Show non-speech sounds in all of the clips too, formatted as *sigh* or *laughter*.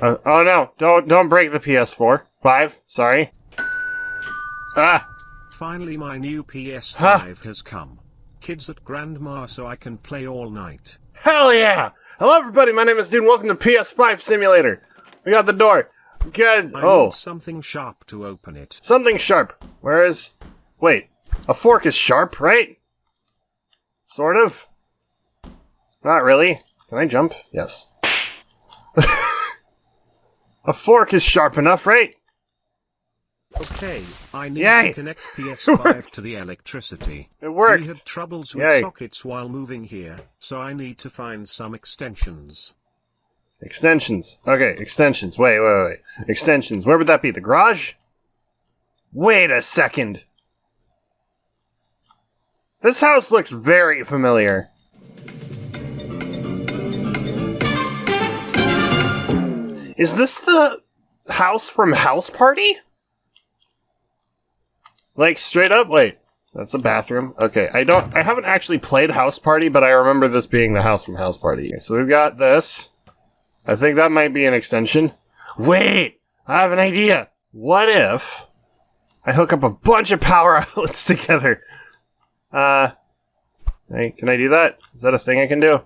Uh, oh no! Don't don't break the PS4. Five. Sorry. Ah. Finally my new PS5 Huh? has come. Kids at Grandma so I can play all night. Hell yeah! Hello everybody. My name is Dude. Welcome to PS5 Simulator. We got the door. Good. I Oh, need something sharp to open it. something sharp. Where is? Wait. A fork is sharp, right? Sort of. Not really. Can I jump? Yes. *laughs* a fork is sharp enough, right? Okay, I need Yay! to connect PS5 *laughs* to the electricity. It worked. We had troubles with Yay. sockets while moving here, so I need to find some extensions. Extensions. Okay, extensions. Wait, wait, wait. Extensions. Where would that be? The garage? Wait a second. This house looks very familiar. Is this the house from House Party? Like straight up? Wait. That's a bathroom. Okay, I don't I haven't actually played House Party, but I remember this being the house from House Party. Okay, so we've got this. I think that might be an extension. Wait, I have an idea. What if I hook up a bunch of power *laughs* outlets together? Uh, hey, can I do that? Is that a thing I can do?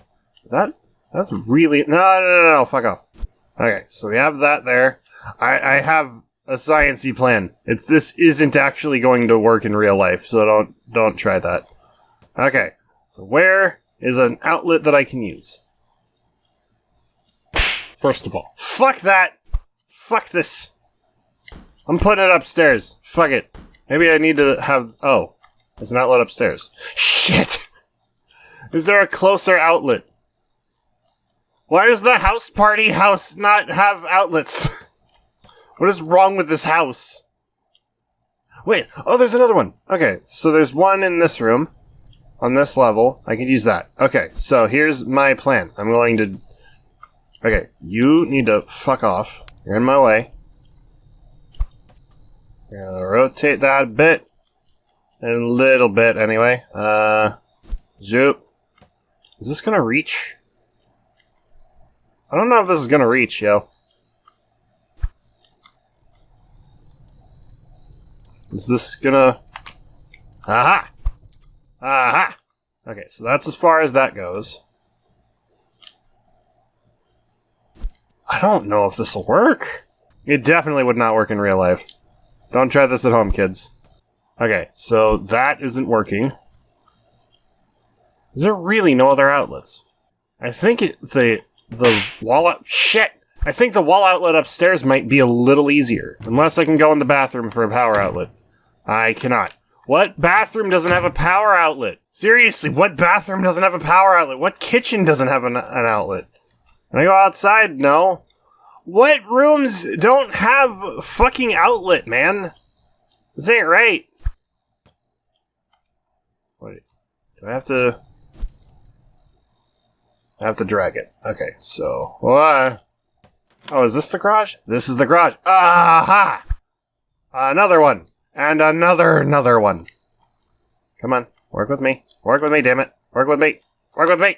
That that's really no no no no fuck off. Okay, so we have that there. I I have a sciency plan. It's this isn't actually going to work in real life, so don't don't try that. Okay, so where is an outlet that I can use? First of all, fuck that. Fuck this. I'm putting it upstairs. Fuck it. Maybe I need to have. Oh, there's an outlet upstairs. Shit. *laughs* Is there a closer outlet? Why does the house party house not have outlets? *laughs* what is wrong with this house? Wait. Oh, there's another one. Okay, so there's one in this room. On this level, I could use that. Okay, so here's my plan. I'm going to Okay, you need to fuck off. You're in my way. Gonna rotate that a bit. A little bit, anyway. Uh, zoop. Is this gonna reach? I don't know if this is gonna reach, yo. Is this gonna... Aha! Aha! Okay, so that's as far as that goes. I don't know if this will work. It definitely would not work in real life. Don't try this at home, kids. Okay, so that isn't working. Is there really no other outlets? I think it, the the wall out shit. I think the wall outlet upstairs might be a little easier, unless I can go in the bathroom for a power outlet. I cannot. What bathroom doesn't have a power outlet? Seriously, what bathroom doesn't have a power outlet? What kitchen doesn't have an, an outlet? Can I go outside? No. What rooms don't have fucking outlet, man? This ain't right. Wait. Do I have to... I have to drag it. Okay, so... What? Oh, is this the garage? This is the garage. Aha! Another one. And another, another one. Come on. Work with me. Work with me, damn it. Work with me. Work with me.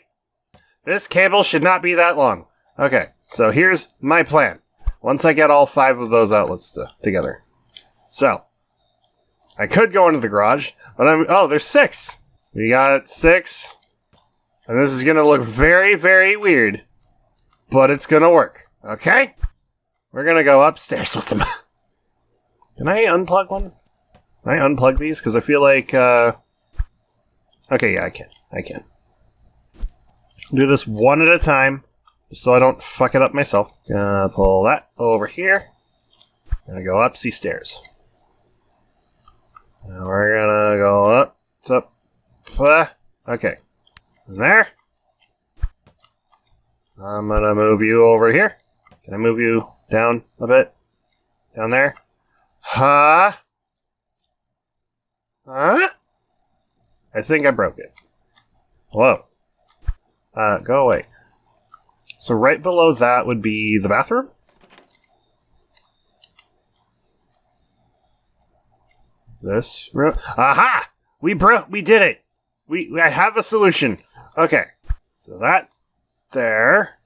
This cable should not be that long. Okay, so here's my plan. Once I get all five of those outlets to, together. So, I could go into the garage, but I'm. Oh, there's six! We got six. And this is gonna look very, very weird. But it's gonna work. Okay? We're gonna go upstairs with them. *laughs* Can I unplug one? Can I unplug these? Because I feel like, uh. Okay, yeah, I can. I can. Do this one at a time so I don't fuck it up myself. Gonna pull that over here. Gonna go up, see stairs. Now we're gonna go up, up, uh, okay. And there. I'm gonna move you over here. Can I move you down a bit? Down there? Huh? Huh? I think I broke it. Whoa. Uh, go away. So right below that would be the bathroom? This room? Aha! We broke. We did it. We. I have a solution. Okay. So that there.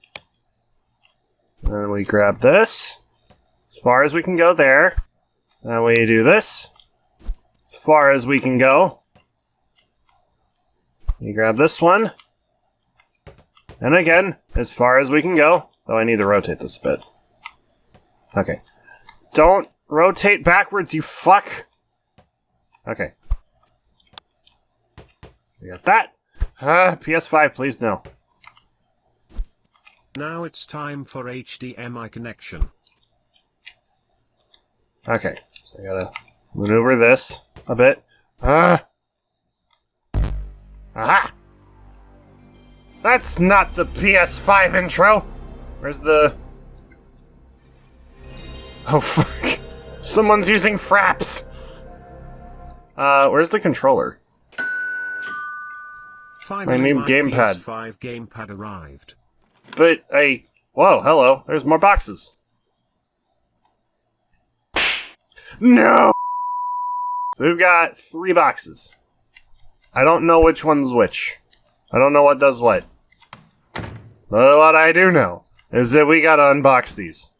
And then we grab this. As far as we can go there. Then we do this. As far as we can go. We grab this one. And again, as far as we can go. Though I need to rotate this a bit. Okay. Don't rotate backwards, you fuck! Okay. We got that. Uh, PS5, please, no. Now it's time for HDMI connection. Okay, so I gotta maneuver this a bit. Ah! Aha! That's not the PS5 intro! Where's the. Oh, *laughs* fuck. Someone's using fraps! Uh, where's the controller? Finally, new my gamepad. PS5 gamepad arrived. But I. Whoa, hello. There's more boxes. No! So we've got three boxes. I don't know which one's which. I don't know what does what. But what I do know is that we gotta unbox these.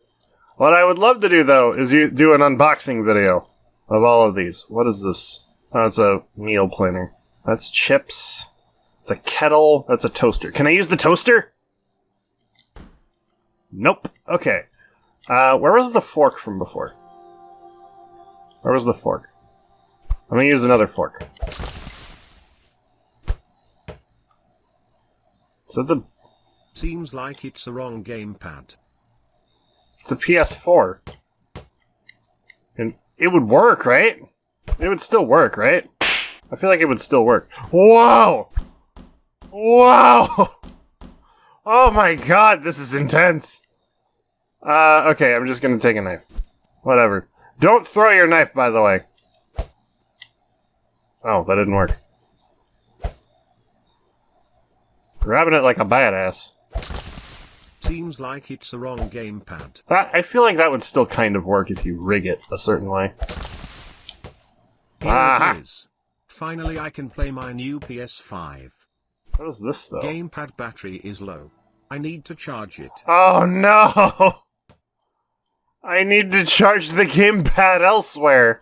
What I would love to do though is you do an unboxing video of all of these. What is this? Oh, it's a meal planner. That's chips. It's a kettle. That's a toaster. Can I use the toaster? Nope. Okay. Uh, where was the fork from before? Where was the fork? I'm gonna use another fork. Is that the? Seems like it's the wrong gamepad. It's a PS4. And it would work, right? It would still work, right? I feel like it would still work. Whoa! Whoa! *laughs* Oh my god, this is intense. Uh, okay, I'm just gonna take a knife. Whatever. Don't throw your knife, by the way. Oh, that didn't work. Grabbing it like a badass. Seems like it's the wrong gamepad. I feel like that would still kind of work if you rig it a certain way. Here Aha. it is. Finally I can play my new PS5. What is this, though? Gamepad battery is low. I need to charge it. Oh no! I need to charge the gamepad elsewhere.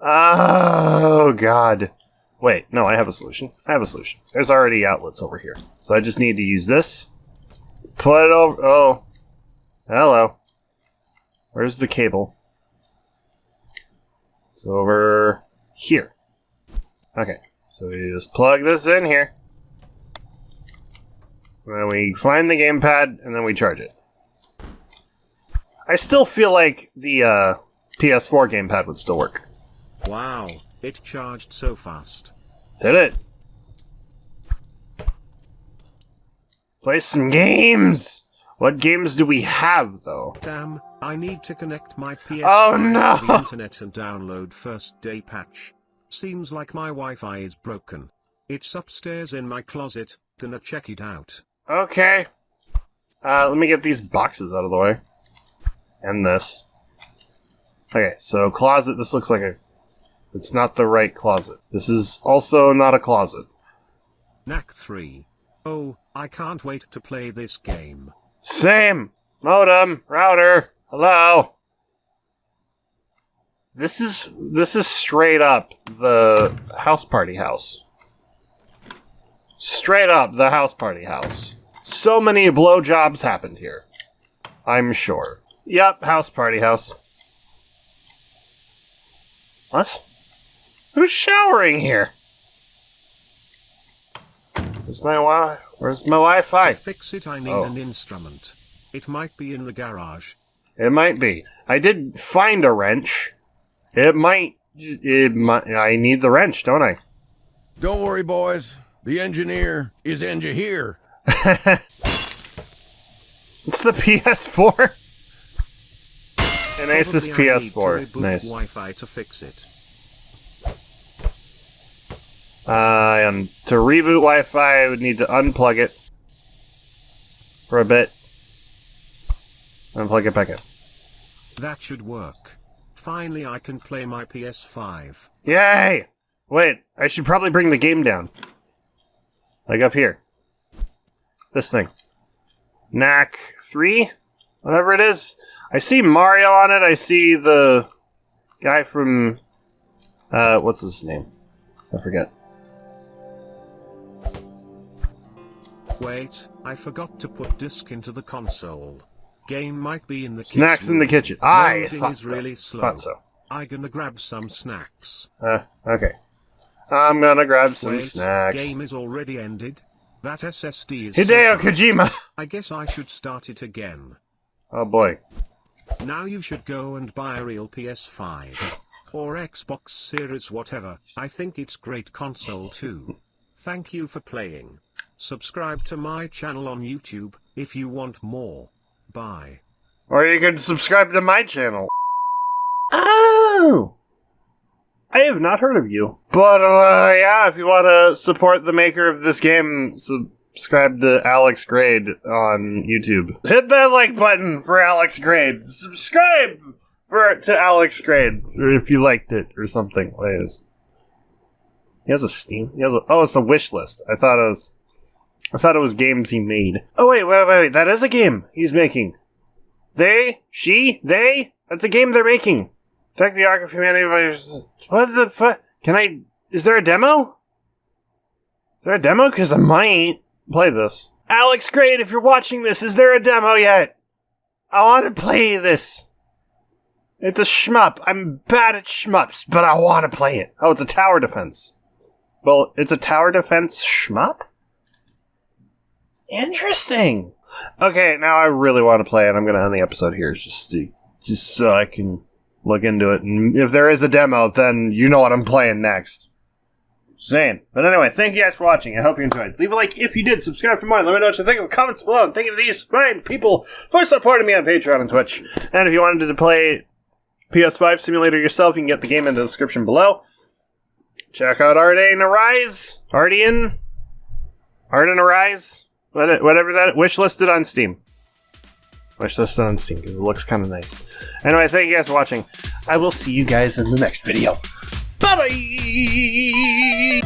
Oh god. Wait, no, I have a solution. I have a solution. There's already outlets over here. So I just need to use this. Put it over. Oh. Hello. Where's the cable? It's over here. Okay. So we just plug this in here. And then we find the gamepad and then we charge it. I still feel like the uh, PS4 gamepad would still work. Wow, it charged so fast. Did it? Play some games! What games do we have, though? Damn, I need to connect my PS5 Oh, no. to the internet and download first day patch. Seems like my Wi-Fi is broken. It's upstairs in my closet, gonna check it out. Okay. Uh, let me get these boxes out of the way. And this. Okay, so closet, this looks like a... It's not the right closet. This is also not a closet. Knack 3. Oh, I can't wait to play this game. Same! Modem, router, hello! This is, this is straight up the house party house. Straight up the house party house. So many blowjobs happened here. I'm sure. Yep, house party house. What? Who's showering here? Where's my wi? Where's my Wi-Fi? To fix it I need Oh. an instrument. It might be in the garage. It might be. I did find a wrench. It might. It might. I need the wrench, don't I? Don't worry, boys. The engineer is engineer here. *laughs* It's the PS4. An Asus Probably I need to PS4. Nice. Wi-Fi to fix it. Uh, and to reboot Wi-Fi, I would need to unplug it for a bit, and plug it back in. That should work. Finally I can play my PS5. Yay! Wait, I should probably bring the game down. Like up here. This thing. Knack 3? whatever it is. I see Mario on it. I see the guy from uh, what's his name? I forget. Wait, I forgot to put disc into the console. Game might be in the Snacks kitchen. in the kitchen. I thought is so. really slow. Thought so. I gonna grab some snacks. Uh, okay. I'm gonna grab some Wait, snacks. game is already ended. That SSD is. Hideo so. Kojima. *laughs* I guess I should start it again. Oh boy. Now you should go and buy a real PS5 *laughs* or Xbox Series whatever. I think it's great console too. Thank you for playing. Subscribe to my channel on YouTube if you want more. Bye. Or you can subscribe to my channel. Oh! I have not heard of you. But, uh, yeah, if you want to support the maker of this game, subscribe to Alex Grade on YouTube. Hit that like button for Alex Grade. Subscribe for to Alex Grade, or if you liked it, or something. Is? He has a Steam. He has a. Oh, it's a wish list. I thought it was. I thought it was games he made. Oh wait, wait, wait, wait. That is a game he's making. They, she, they. That's a game they're making. Attack the Ark of Humanity. What the fuck? Can I? Is there a demo? Is there a demo? Because I might play this. Alex great, if you're watching this, is there a demo yet? I want to play this. It's a shmup. I'm bad at shmups, but I want to play it. Oh, it's a tower defense. Well, it's a tower defense shmup? Interesting. Okay, now I really want to play it. I'm going to end the episode here just to, just so I can look into it. And if there is a demo, then you know what I'm playing next. Saying. But anyway, thank you guys for watching. I hope you enjoyed. Leave a like if you did. Subscribe for more. Let me know what you think in the comments below. And thank you to these fine people for supporting me on Patreon and Twitch. And if you wanted to play PS5 Simulator yourself, you can get the game in the description below. Check out Arden Arise. Arden? Arden Arise? Whatever that wish listed on Steam. Wish on Steam because it looks kind of nice. Anyway, thank you guys for watching. I will see you guys in the next video. Bye bye.